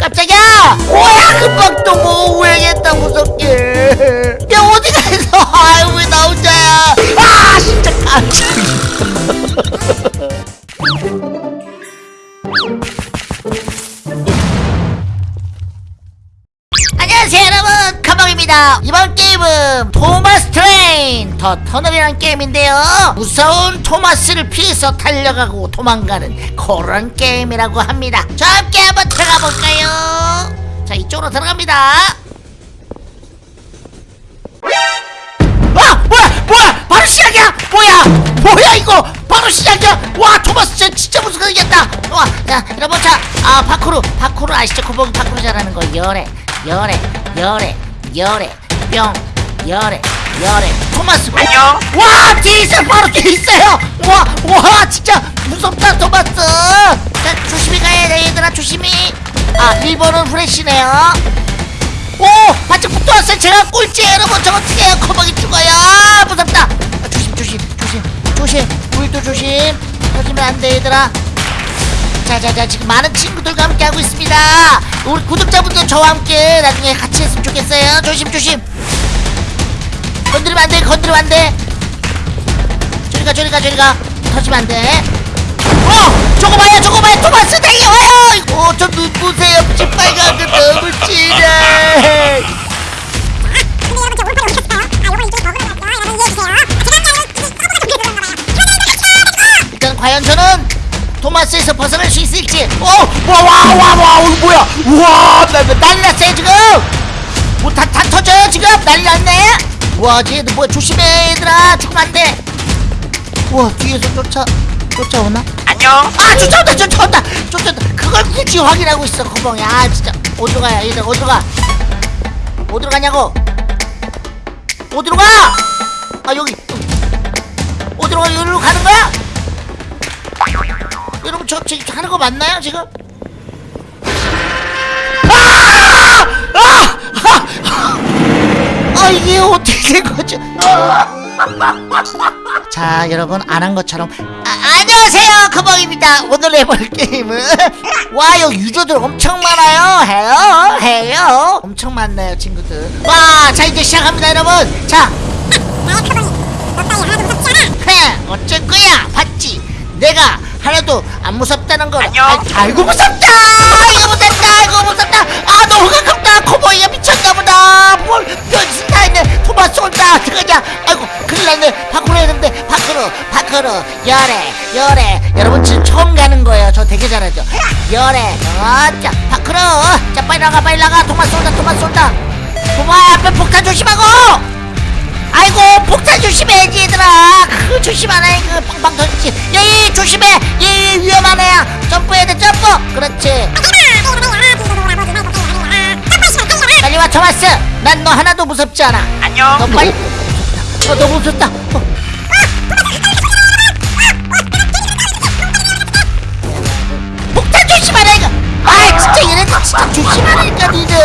깜짝이야! 뭐야 금방 또 뭐 우행했다 무섭게. 야 어디 가서 아유 왜 나 혼자야? 아 진짜 깜짝이야 안녕하세요 여러분. 카방입니다. 이번 게임은 토마스 train the tunnel이라는 게임인데요. 무서운 토마스를 피해서 달려가고 도망가는 그런 게임이라고 합니다. 자 함께 한번 들어가 볼까요? 자 이쪽으로 들어갑니다. 아 뭐야 뭐야 바로 시작이야! 뭐야 뭐야 이거! 바로 시작이야! 와 토마스 쟤 진짜 무서워겠다! 와야 여러분 자아 파쿠르 파쿠르 아시죠? 고봉 파쿠르 잘하는 거 열애 열애 열애 열애 뿅 열애 열애 토마스. 안녕. 와 뒤에 있어요. 바로 뒤에 있어요. 와와 진짜 무섭다 토마스. 자 조심히 가야 돼 얘들아. 조심히. 아 1번은 후레쉬네요. 오! 반짝 붙어 왔어요. 제가 꼴찌 여러분 저 어떻게 해요? 커버기 죽어요. 아, 무섭다. 아, 조심 조심 조심 조심. 우리도 조심. 터지면 안 돼 얘들아. 자자자 지금 많은 친구들과 함께 하고 있습니다. 우리 구독자분들 저와 함께 나중에 같이 했으면 좋겠어요. 조심 조심 건드리면 안돼 건드리면 안돼. 저리가 저리가 저리가. 터지면 안돼. 어! 저거 봐요 저거 봐요. 토마스 달려와요! 이거 저 눈보세요 빨간 거 너무 진해. 일단 과연 저는 토마스에서 벗어날 수 있을지. 어! 와와와와 이거 뭐야? 우와 난리 났어요 지금. 뭐다 다 터져요 지금? 난리 났네 와 쟤들 뭐야 조심해 얘들아 죽으면 안돼 우와 뒤에서 쫓아 쫓아오나? 안녕. 아 쫓아온다 쫓아온다 쫓아온다 그걸 굳이 확인하고 있어 커벙이 아 진짜 어디로 가야 얘들 어디로 가 어디로 가냐고 어디로 가? 아 여기 어디로 가 여기로 가는 거야? 여러분 저 지금 하는 거 맞나요 지금? 아! 아! 아! 아 이게 어떻게 된 거죠? 자 여러분 안 한 것처럼. 아, 안녕하세요 커벙입니다. 오늘 해볼 게임은 와 여기 유저들 엄청 많아요. 해요 해요. 엄청 많네요 친구들. 와 자 이제 시작합니다 여러분. 자. 헤, 어쩔 거야 봤지? 내가 하나도 안 무섭다는 걸. 아, 아이고 무섭다! 이거 무섭다 이거 무섭다! 아 너무 가깝다 코보 열애 열애. 여러분 지금 처음 가는 거예요. 저 되게 잘하죠? 열애. 어자 파크로. 자 빨리 나가 빨리 나가. 토마스 온다 토마스 온다. 토마야 앞에 폭탄 조심하고. 아이고 폭탄 조심해야지 얘들아. 그 조심하네 그 빵빵 터지지. 예예 조심해. 예예 위험하네. 점프해야 돼 점프. 그렇지. 빨리 와 토마스 난 너 하나도 무섭지 않아. 안녕. 너 빨리. 어 너무 무섭다. 어. 아 진짜 얘네들 진짜 조심하라니까 니들.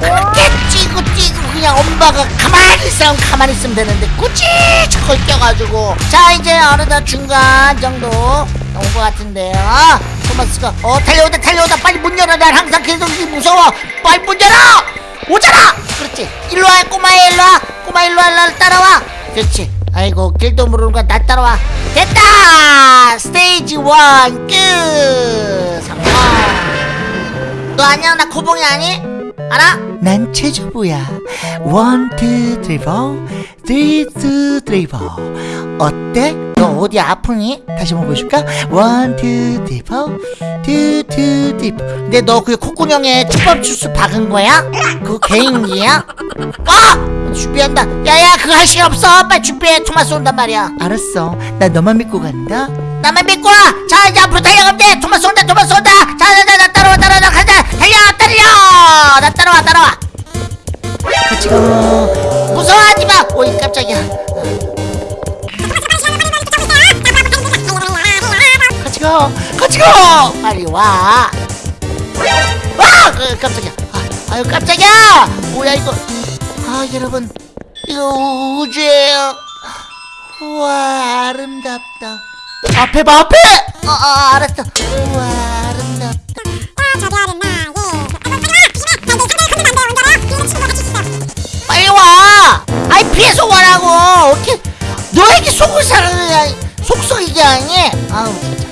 그렇게 찌고 찌고 그냥 엄마가 가만히 있으면 가만히 있으면 되는데 굳이 저걸 껴가지고. 자 이제 어느덧 중간 정도 온 것 같은데요. 토마스가 어 달려오다 달려오다. 빨리 문 열어. 난 항상 계속 이 무서워. 빨리 문 열어! 오잖아! 그렇지. 일로와 꼬마야 일로와. 꼬마 일로와 일로와. 따라와. 그렇지. 아이고 길도 모르는 거야. 나 따라와. 됐다! stage one 끝 아니야 나 코봉이 아니? 알아? 난 최주부야 one, two, three, four three, two, three, four 어때? 너 어디 아프니? 다시 한번 보여줄까? one, two, 쓰리, 포 투, 투, 쓰리, 포 근데 너 그 콧구멍에 초밥 주스 박은 거야? 그거 개인기야? 아! 준비한다 야야 그거 할 시간 없어 빨리 준비해 토마스 온단 말이야 알았어 나 너만 믿고 간다 나만 믿고 와자 이 따라와. 같이 가 무서워하지 마. 오이 깜짝이야. 같이 가 같이 가 빨리 와. 와! 그, 깜짝이야. 아, 아유 깜짝이야. 뭐야 이거. 아 여러분. 이거 우주예요. 우와 아름답다. 앞에 봐 앞에! 어, 어 알았어. 우와 사람을 그냥 속썩이게 하니 아우 진짜.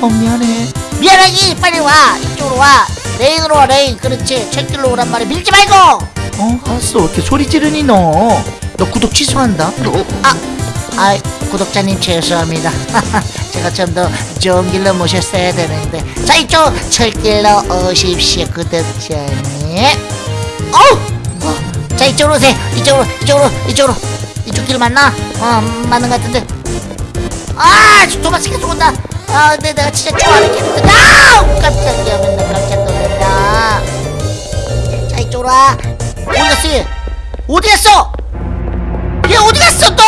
어 미안해. 미안하기 빨리 와. 이쪽으로 와. 레인으로 와 레인. 그렇지. 철길로 오란 말이야. 밀지 말고. 어 알았어. 왜 이렇게 소리 지르니 너너 구독 취소한다. 아, 아 구독자님 죄송합니다. 제가 좀 더 좋은 길로 모셨어야 되는데. 자 이쪽 철길로 오십시오 구독자님. 어우! 어, 자 이쪽으로 오세요. 이쪽으로 이쪽으로 이쪽으로 이쪽 길 맞나? 어 맞는 것 같은데 아 도마스가 죽었다 아 근데 내가 진짜 좋아하는 캐릭터 아우 깜짝이야 맨날 깜짝 놀란다 자 이쪽으로 와 어디 갔어 얘 어디 갔어 얘 어디 갔어 또?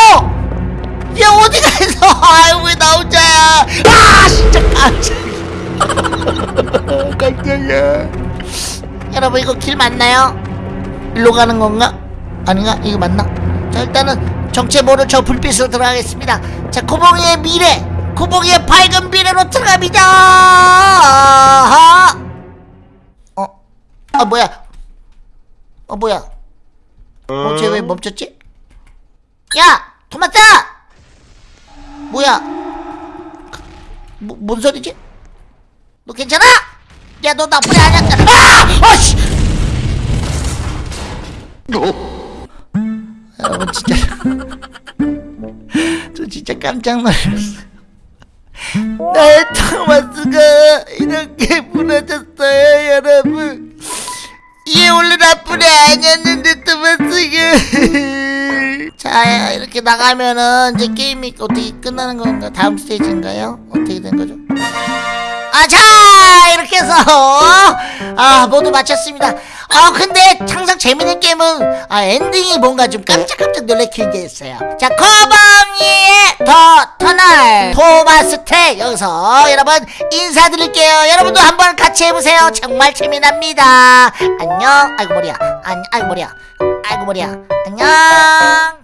얘 어디 갔어? 아유 왜 나 혼자야? 아 진짜 깜짝이야. 깜짝이야 여러분 이거 길 맞나요? 일로 가는 건가? 아닌가? 이거 맞나? 자 일단은 정체 모를 저 불빛으로 들어가겠습니다. 자 고봉이의 미래, 고봉이의 밝은 미래로 들어갑니다. 어? 아 뭐야? 어 뭐야? 어, 쟤 왜 멈췄지? 야! 토마타! 뭐야? 뭐, 뭔 소리지? 너 괜찮아? 야, 너 나쁘지 않았다. 아! 아씨! 여 러분, 진짜. 저 진짜 깜짝 놀랐어. 나의 토마스가 이렇게 무너졌어요, 여러분. 이게 원래 나쁜 애 아니었는데 토마스가. 자, 이렇게 나가면은 이제 게임이 어떻게 끝나는 건가? 다음 스테이지인가요? 어떻게 된 거죠? 아, 자, 이렇게 해서, 아, 모두 마쳤습니다. 아, 근데 항상 재밌는 게임은, 아, 엔딩이 뭔가 좀 깜짝깜짝 놀래키게 했어요. 자, 커벙이의 더 터널, 토마스텍, 여기서 여러분 인사드릴게요. 여러분도 한번 같이 해보세요. 정말 재미납니다. 안녕. 아이고, 머리야. 안, 아이고, 머리야. 아이고, 머리야. 안녕.